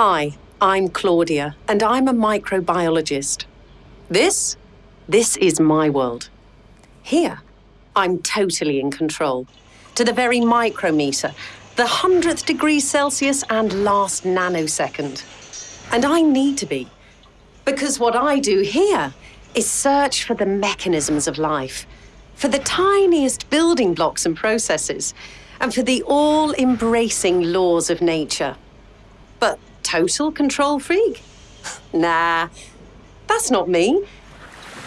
Hi, I'm Claudia, and I'm a microbiologist. This? This is my world. Here, I'm totally in control. To the very micrometer, the hundredth degree Celsius and last nanosecond. And I need to be. Because what I do here is search for the mechanisms of life, for the tiniest building blocks and processes, and for the all embracing laws of nature. But total control freak? nah, that's not me.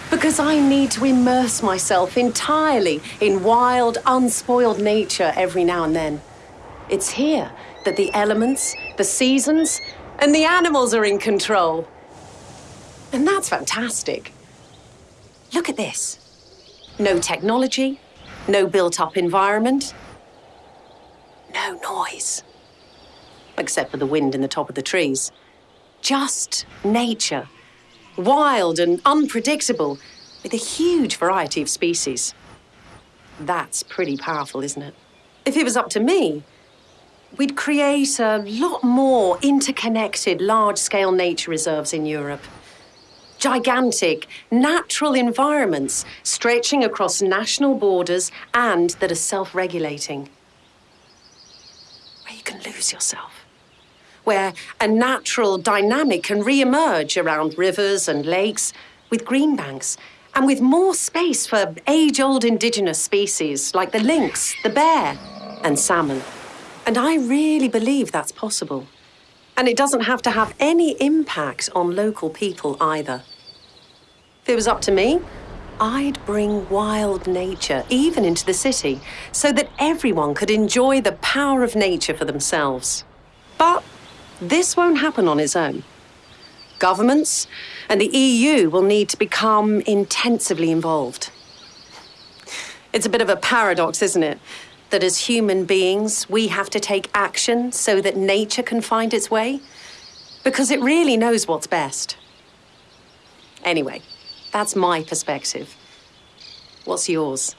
Because I need to immerse myself entirely in wild, unspoiled nature every now and then. It's here that the elements, the seasons, and the animals are in control. And that's fantastic. Look at this. No technology, no built-up environment, no noise. Except for the wind in the top of the trees. Just nature. Wild and unpredictable, with a huge variety of species. That's pretty powerful, isn't it? If it was up to me, we'd create a lot more interconnected, large-scale nature reserves in Europe. Gigantic, natural environments stretching across national borders and that are self-regulating. Where you can lose yourself. Where a natural dynamic can re-emerge around rivers and lakes with green banks and with more space for age-old indigenous species like the lynx, the bear and salmon. And I really believe that's possible. And it doesn't have to have any impact on local people either. If it was up to me, I'd bring wild nature even into the city so that everyone could enjoy the power of nature for themselves. But this won't happen on its own. Governments and the EU will need to become intensively involved. It's a bit of a paradox, isn't it? that as human beings, we have to take action so that nature can find its way? Because it really knows what's best. Anyway, that's my perspective. What's yours?